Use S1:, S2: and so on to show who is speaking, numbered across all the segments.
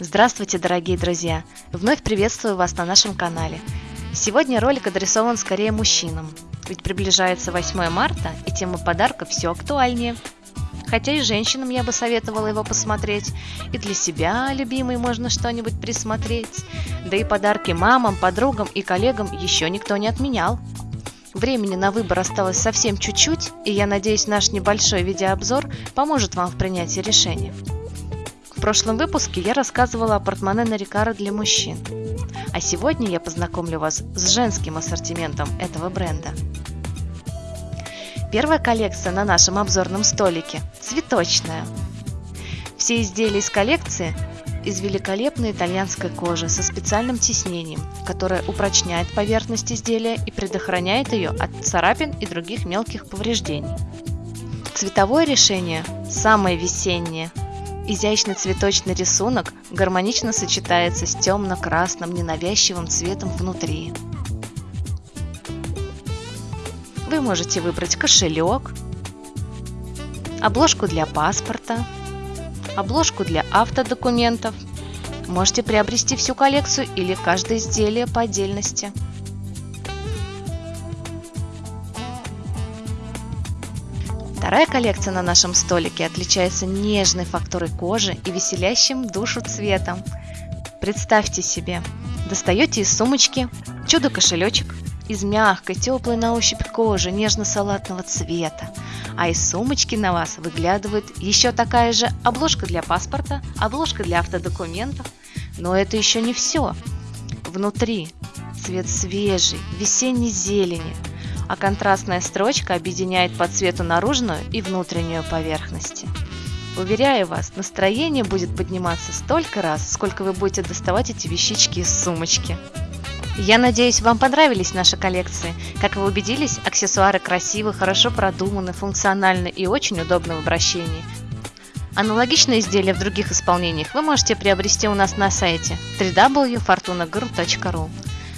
S1: Здравствуйте, дорогие друзья! Вновь приветствую вас на нашем канале. Сегодня ролик адресован скорее мужчинам, ведь приближается 8 марта и тема подарка все актуальнее. Хотя и женщинам я бы советовала его посмотреть, и для себя, любимой, можно что-нибудь присмотреть. Да и подарки мамам, подругам и коллегам еще никто не отменял. Времени на выбор осталось совсем чуть-чуть, и я надеюсь, наш небольшой видеообзор поможет вам в принятии решения. Прошлом выпуске я рассказывала о портмоне Нарикара для мужчин, а сегодня я познакомлю вас с женским ассортиментом этого бренда. Первая коллекция на нашем обзорном столике – цветочная. Все изделия из коллекции из великолепной итальянской кожи со специальным тиснением, которое упрочняет поверхность изделия и предохраняет ее от царапин и других мелких повреждений. Цветовое решение самое весеннее. Изящный цветочный рисунок гармонично сочетается с темно-красным ненавязчивым цветом внутри. Вы можете выбрать кошелек, обложку для паспорта, обложку для автодокументов. Можете приобрести всю коллекцию или каждое изделие по отдельности. Вторая коллекция на нашем столике отличается нежной фактурой кожи и веселящим душу цветом. Представьте себе, достаете из сумочки чудо-кошелечек из мягкой, теплой на ощупь кожи нежно-салатного цвета, а из сумочки на вас выглядывает еще такая же обложка для паспорта, обложка для автодокументов. Но это еще не все. Внутри цвет свежий, весенней зелени, а контрастная строчка объединяет по цвету наружную и внутреннюю поверхности. Уверяю вас, настроение будет подниматься столько раз, сколько вы будете доставать эти вещички из сумочки. Я надеюсь, вам понравились наши коллекции. Как вы убедились, аксессуары красивы, хорошо продуманы, функциональны и очень удобны в обращении. Аналогичные изделия в других исполнениях вы можете приобрести у нас на сайте www.fortunagurm.ru.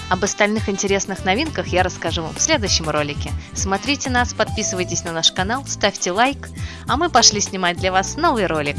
S1: Об остальных интересных новинках я расскажу вам в следующем ролике. Смотрите нас, подписывайтесь на наш канал, ставьте лайк, а мы пошли снимать для вас новый ролик.